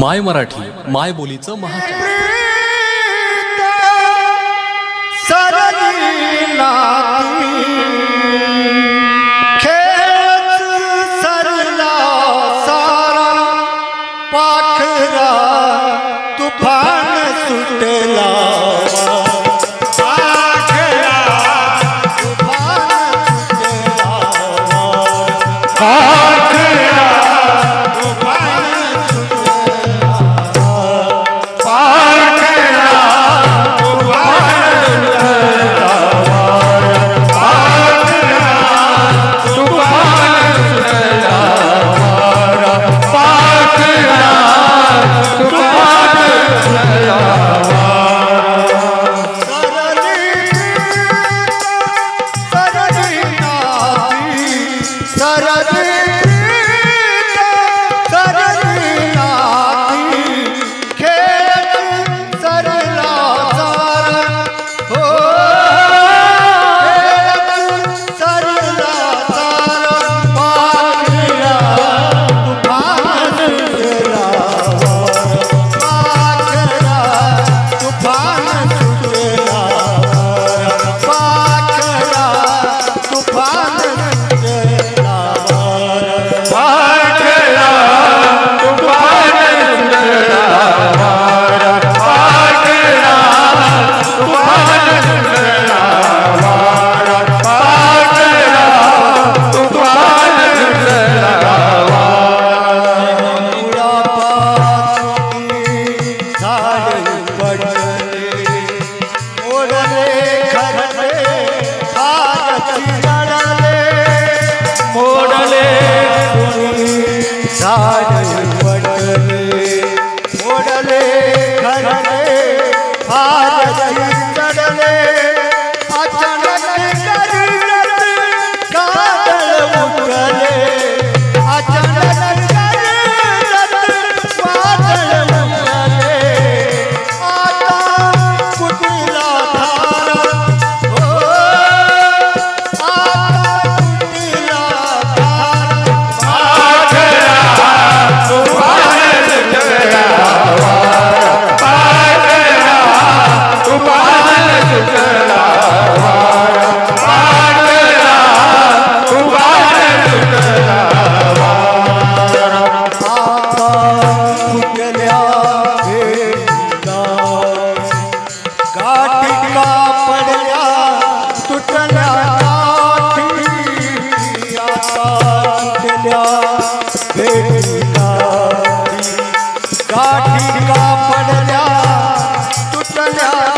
माय मराठी माय बोलीचं महाचॅनल खेळच सरला सारा पाखरा तुफान सुटला. Ram